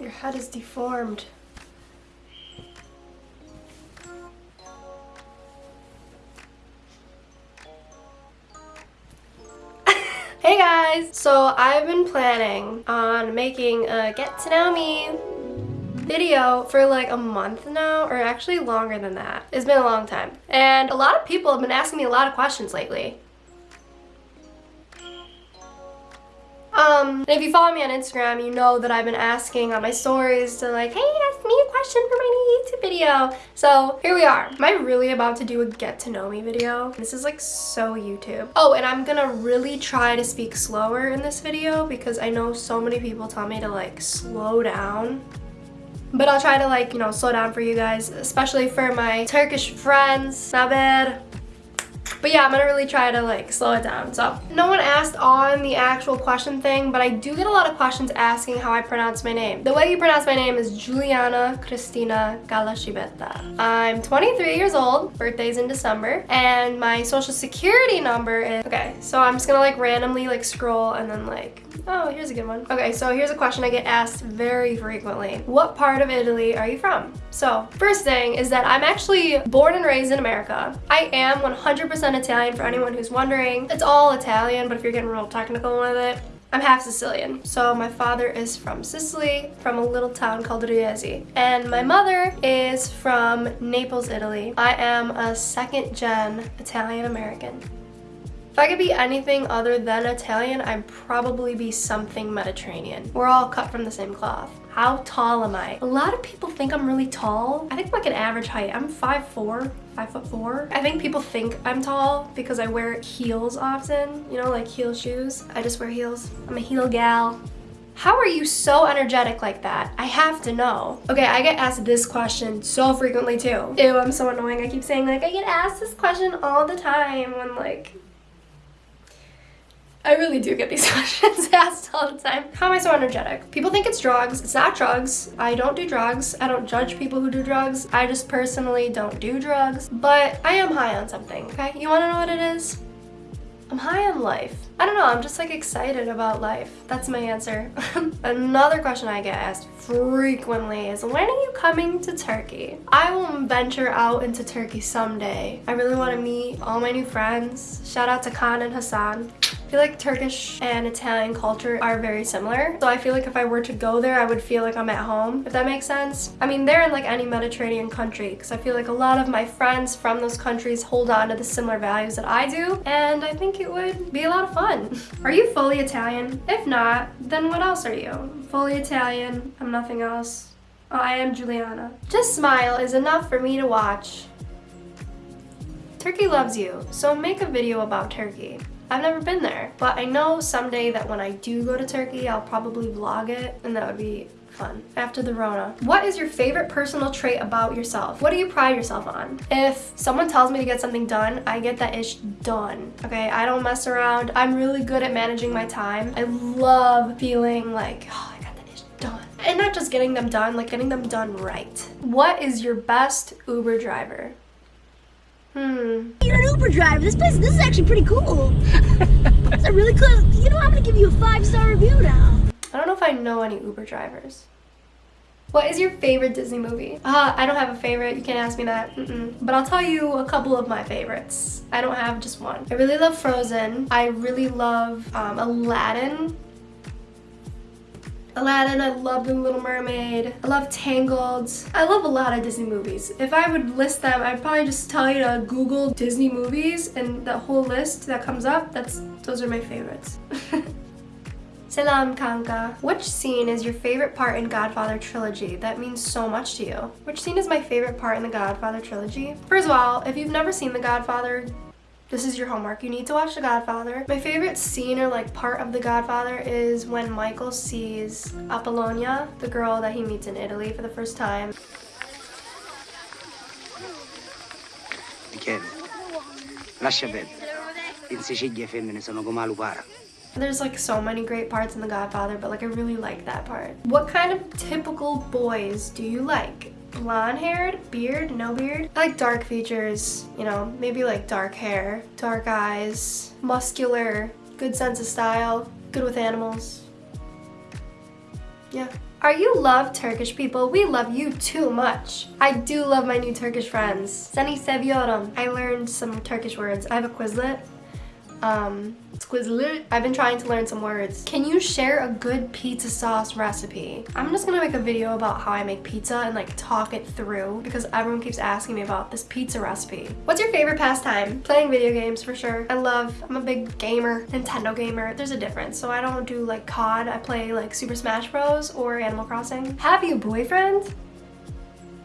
Your head is deformed. hey guys! So I've been planning on making a get to know me video for like a month now or actually longer than that. It's been a long time. And a lot of people have been asking me a lot of questions lately. Um, and if you follow me on Instagram, you know that I've been asking on my stories to like, hey, ask me a question for my new YouTube video. So here we are. Am I really about to do a get to know me video? This is like so YouTube. Oh, and I'm gonna really try to speak slower in this video because I know so many people tell me to like slow down but I'll try to like, you know, slow down for you guys, especially for my Turkish friends. Naber? But yeah, I'm gonna really try to like slow it down. So no one asked on the actual question thing, but I do get a lot of questions asking how I pronounce my name. The way you pronounce my name is Juliana Cristina Galashibeta. I'm 23 years old, birthday's in December, and my social security number is, okay, so I'm just gonna like randomly like scroll and then like Oh, here's a good one. Okay, so here's a question I get asked very frequently. What part of Italy are you from? So, first thing is that I'm actually born and raised in America. I am 100% Italian for anyone who's wondering. It's all Italian, but if you're getting real technical with it, I'm half Sicilian. So my father is from Sicily, from a little town called Riesi. And my mother is from Naples, Italy. I am a second gen Italian American. If I could be anything other than Italian, I'd probably be something Mediterranean. We're all cut from the same cloth. How tall am I? A lot of people think I'm really tall. I think I'm like an average height. I'm 5'4", 5 foot 4. I think people think I'm tall because I wear heels often, you know, like heel shoes. I just wear heels. I'm a heel gal. How are you so energetic like that? I have to know. Okay, I get asked this question so frequently too. Ew, I'm so annoying. I keep saying like, I get asked this question all the time when like, I really do get these questions asked all the time. How am I so energetic? People think it's drugs. It's not drugs. I don't do drugs. I don't judge people who do drugs. I just personally don't do drugs. But I am high on something, okay? You wanna know what it is? I'm high on life. I don't know, I'm just like excited about life. That's my answer. Another question I get asked frequently is when are you coming to Turkey? I will venture out into Turkey someday. I really want to meet all my new friends. Shout out to Khan and Hassan feel like Turkish and Italian culture are very similar. So I feel like if I were to go there, I would feel like I'm at home, if that makes sense. I mean, they're in like any Mediterranean country because I feel like a lot of my friends from those countries hold on to the similar values that I do. And I think it would be a lot of fun. Are you fully Italian? If not, then what else are you? Fully Italian, I'm nothing else. Oh, I am Juliana. Just smile is enough for me to watch. Turkey loves you, so make a video about Turkey. I've never been there, but I know someday that when I do go to Turkey, I'll probably vlog it and that would be fun after the Rona. What is your favorite personal trait about yourself? What do you pride yourself on? If someone tells me to get something done, I get that ish done, okay? I don't mess around. I'm really good at managing my time. I love feeling like, oh, I got that ish done. And not just getting them done, like getting them done right. What is your best Uber driver? Hmm. You're an Uber driver. This place, this is actually pretty cool. it's a really cool. You know, I'm gonna give you a five-star review now. I don't know if I know any Uber drivers. What is your favorite Disney movie? Uh, I don't have a favorite. You can't ask me that. Mm -mm. But I'll tell you a couple of my favorites. I don't have just one. I really love Frozen. I really love um, Aladdin. Aladdin, I love The Little Mermaid, I love Tangled. I love a lot of Disney movies. If I would list them, I'd probably just tell you to Google Disney movies and the whole list that comes up, that's those are my favorites. Selam kanka. Which scene is your favorite part in Godfather trilogy that means so much to you? Which scene is my favorite part in the Godfather trilogy? First of all, if you've never seen The Godfather, this is your homework. You need to watch The Godfather. My favorite scene or like part of The Godfather is when Michael sees Apollonia, the girl that he meets in Italy for the first time. Michele, lascia perdere. In Sicilia femmine sono come la. There's like so many great parts in The Godfather, but like I really like that part. What kind of typical boys do you like? Blonde haired, beard, no beard. I like dark features, you know, maybe like dark hair, dark eyes, muscular, good sense of style, good with animals. Yeah. Are you love Turkish people? We love you too much. I do love my new Turkish friends. Seni seviyorum. I learned some Turkish words. I have a Quizlet. Um, Quizlet. I've been trying to learn some words. Can you share a good pizza sauce recipe? I'm just gonna make a video about how I make pizza and like talk it through because everyone keeps asking me about this pizza recipe. What's your favorite pastime? Playing video games for sure. I love, I'm a big gamer, Nintendo gamer. There's a difference. So I don't do like COD. I play like Super Smash Bros or Animal Crossing. Have you boyfriend?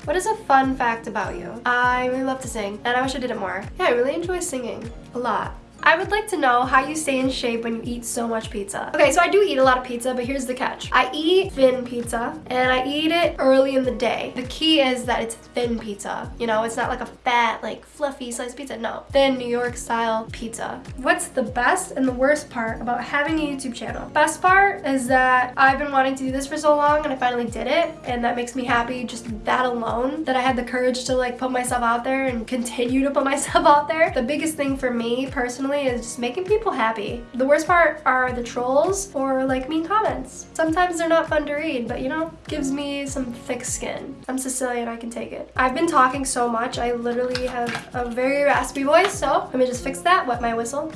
What is a fun fact about you? I really love to sing and I wish I did it more. Yeah, I really enjoy singing a lot. I would like to know how you stay in shape when you eat so much pizza. Okay, so I do eat a lot of pizza, but here's the catch. I eat thin pizza, and I eat it early in the day. The key is that it's thin pizza. You know, it's not like a fat, like fluffy sliced pizza. No, thin New York style pizza. What's the best and the worst part about having a YouTube channel? Best part is that I've been wanting to do this for so long, and I finally did it, and that makes me happy just that alone, that I had the courage to like put myself out there and continue to put myself out there. The biggest thing for me personally is just making people happy. The worst part are the trolls or like mean comments. Sometimes they're not fun to read, but you know, gives me some thick skin. I'm Sicilian, I can take it. I've been talking so much, I literally have a very raspy voice, so let me just fix that, wet my whistle.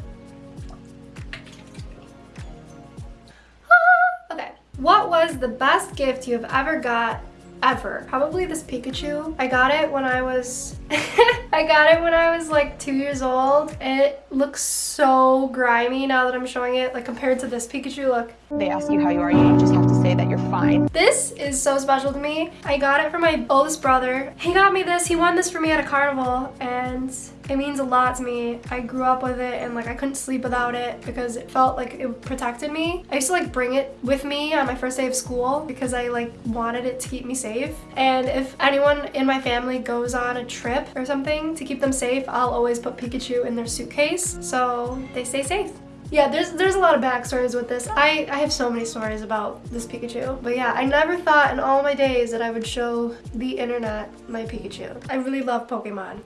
Ah, okay, what was the best gift you have ever got ever. Probably this Pikachu. I got it when I was, I got it when I was like two years old. It looks so grimy now that I'm showing it, like compared to this Pikachu look. They ask you how you are, you just say that you're fine. This is so special to me. I got it from my oldest brother. He got me this, he won this for me at a carnival and it means a lot to me. I grew up with it and like I couldn't sleep without it because it felt like it protected me. I used to like bring it with me on my first day of school because I like wanted it to keep me safe. And if anyone in my family goes on a trip or something to keep them safe, I'll always put Pikachu in their suitcase so they stay safe. Yeah, there's there's a lot of backstories with this. I, I have so many stories about this Pikachu. But yeah, I never thought in all my days that I would show the internet my Pikachu. I really love Pokemon.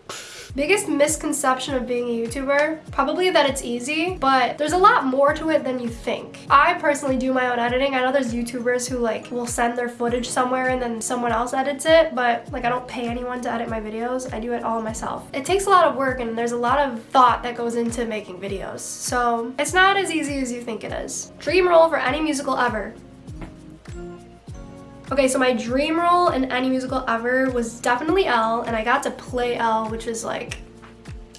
Biggest misconception of being a YouTuber? Probably that it's easy, but there's a lot more to it than you think. I personally do my own editing. I know there's YouTubers who like will send their footage somewhere and then someone else edits it, but like I don't pay anyone to edit my videos. I do it all myself. It takes a lot of work and there's a lot of thought that goes into making videos. So it's not as easy as you think it is. Dream role for any musical ever. Okay, so my dream role in any musical ever was definitely Elle, and I got to play Elle, which was like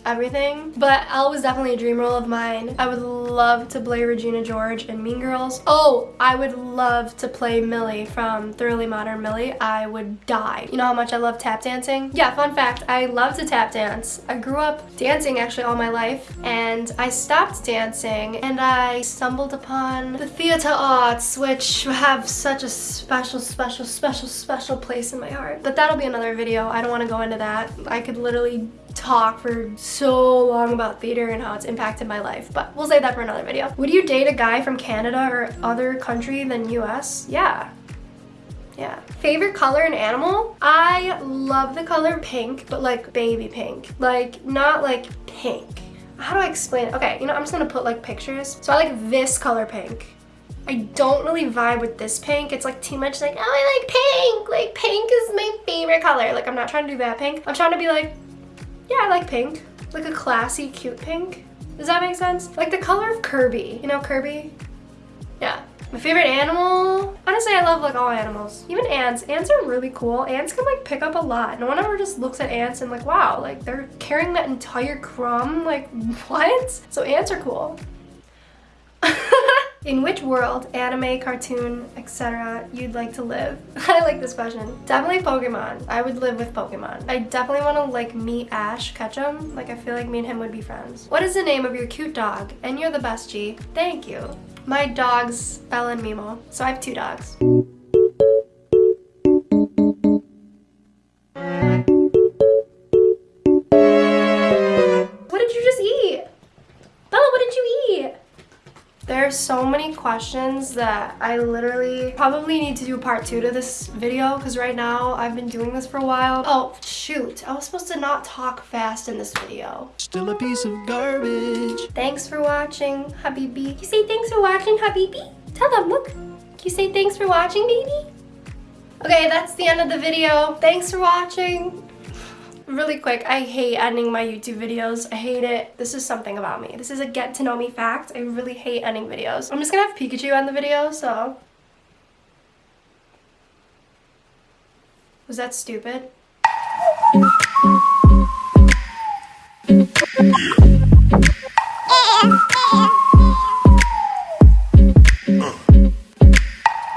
everything. But Elle was definitely a dream role of mine. I would love to play Regina George in Mean Girls. Oh, I would love to play Millie from Thoroughly Modern Millie. I would die. You know how much I love tap dancing? Yeah, fun fact, I love to tap dance. I grew up dancing actually all my life and I stopped dancing and I stumbled upon the theater arts which have such a special, special, special, special place in my heart. But that'll be another video. I don't want to go into that. I could literally talk for so long about theater and how it's impacted my life, but we'll save that for another video. Would you date a guy from Canada or other country than US? Yeah. Yeah. Favorite color and animal? I love the color pink, but like baby pink. Like, not like pink. How do I explain it? Okay, you know, I'm just gonna put like pictures. So I like this color pink. I don't really vibe with this pink. It's like too much like, oh, I like pink. Like pink is my favorite color. Like I'm not trying to do that pink. I'm trying to be like, yeah, I like pink. Like a classy, cute pink. Does that make sense? Like the color of Kirby. You know Kirby? Yeah. My favorite animal? Honestly, I love like all animals. Even ants. Ants are really cool. Ants can like pick up a lot. No one ever just looks at ants and like, wow, like they're carrying that entire crumb. Like, what? So ants are cool. In which world, anime, cartoon, etc. you'd like to live? I like this question. Definitely Pokemon. I would live with Pokemon. I definitely want to like meet Ash Ketchum. Like I feel like me and him would be friends. What is the name of your cute dog? And you're the best, G. Thank you. My dogs, Bella and Mimo. So I have two dogs. Questions that I literally probably need to do part two to this video because right now I've been doing this for a while. Oh, shoot. I was supposed to not talk fast in this video. Still a piece of garbage. Thanks for watching, Habibi. You say thanks for watching, Habibi? Tell them, look. Can you say thanks for watching, baby? Okay, that's the end of the video. Thanks for watching. Really quick, I hate ending my YouTube videos. I hate it. This is something about me. This is a get to know me fact. I really hate ending videos. I'm just gonna have Pikachu end the video, so. Was that stupid?